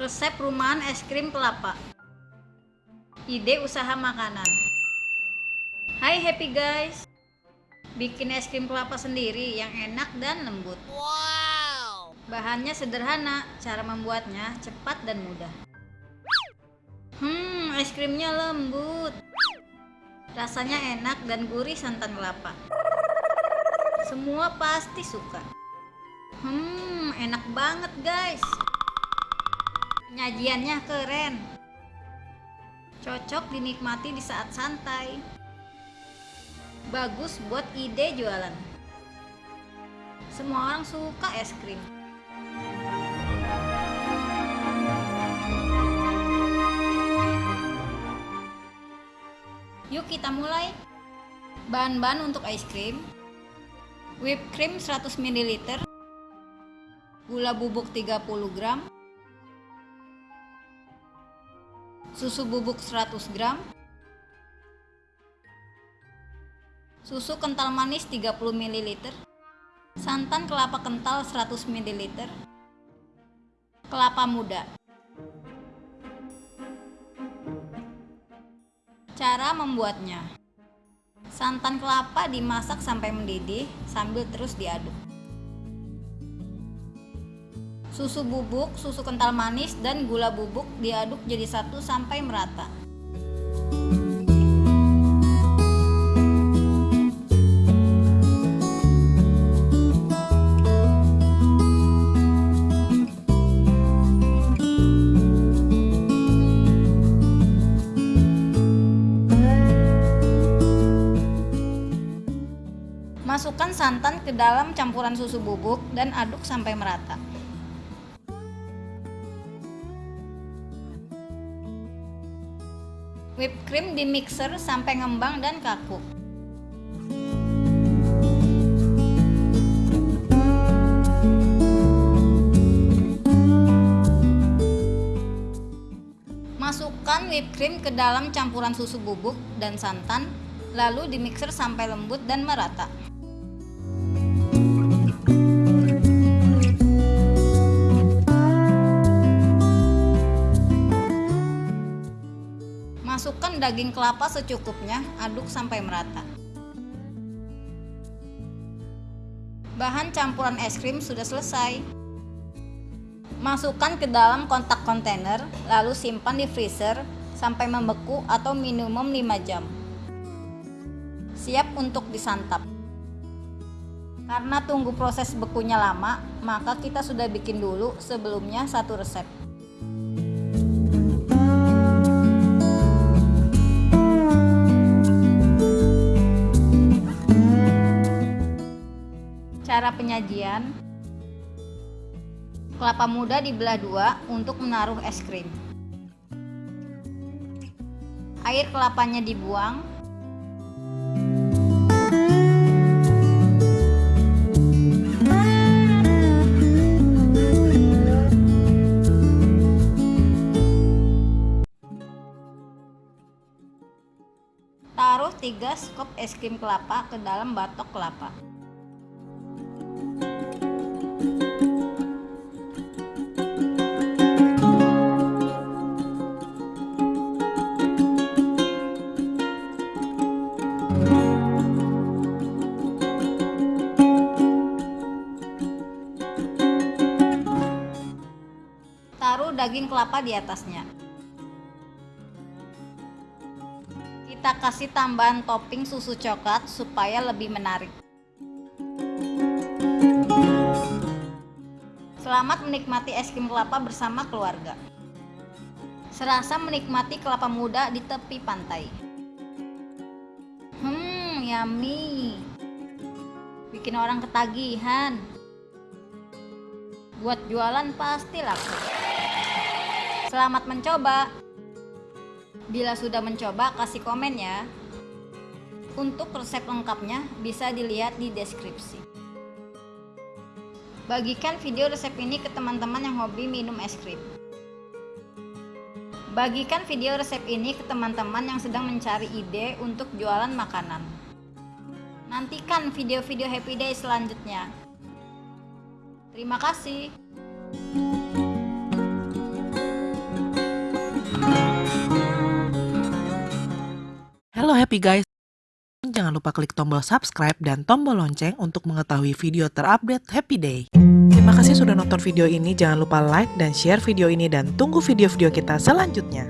Resep rumahan es krim kelapa. Ide usaha makanan. Hai happy guys. Bikin es krim kelapa sendiri yang enak dan lembut. Wow. Bahannya sederhana, cara membuatnya cepat dan mudah. Hmm, es krimnya lembut. Rasanya enak dan gurih santan kelapa. Semua pasti suka. Hmm, enak banget guys. Penyajiannya keren. Cocok dinikmati di saat santai. Bagus buat ide jualan. Semua orang suka es krim. Yuk kita mulai. Bahan-bahan untuk es krim. Whipped cream 100 ml. Gula bubuk 30 gram. Susu bubuk 100 gram. Susu kental manis 30 ml. Santan kelapa kental 100 ml. Kelapa muda. Cara membuatnya Santan kelapa dimasak sampai mendidih sambil terus diaduk Susu bubuk, susu kental manis, dan gula bubuk diaduk jadi satu sampai merata Masukkan santan ke dalam campuran susu bubuk dan aduk sampai merata. Whipped cream di mixer sampai ngembang dan kaku. Masukkan whipped cream ke dalam campuran susu bubuk dan santan, lalu di mixer sampai lembut dan merata. Daging kelapa secukupnya, aduk sampai merata. Bahan campuran es krim sudah selesai. Masukkan ke dalam kontak kontainer, lalu simpan di freezer sampai membeku atau minimum 5 jam. Siap untuk disantap. Karena tunggu proses bekunya lama, maka kita sudah bikin dulu sebelumnya satu resep. Penyajian Kelapa muda dibelah dua untuk menaruh es krim. Air kelapanya dibuang. Taruh 3 skop es krim kelapa ke dalam batok kelapa daging kelapa di atasnya. Kita kasih tambahan topping susu coklat supaya lebih menarik. Selamat menikmati es krim kelapa bersama keluarga. Serasa menikmati kelapa muda di tepi pantai. Hmm, yummy. Bikin orang ketagihan. Buat jualan pasti laku. Selamat mencoba. Bila sudah mencoba, kasih komen ya. Untuk resep lengkapnya bisa dilihat di deskripsi. Bagikan video resep ini ke teman-teman yang hobi minum es krim. Bagikan video resep ini ke teman-teman yang sedang mencari ide untuk jualan makanan. Nantikan video-video Happy Day selanjutnya. Terima kasih. Tapi guys, jangan lupa klik tombol subscribe dan tombol lonceng untuk mengetahui video terupdate Happy Day. Terima kasih sudah nonton video ini, jangan lupa like dan share video ini dan tunggu video-video kita selanjutnya.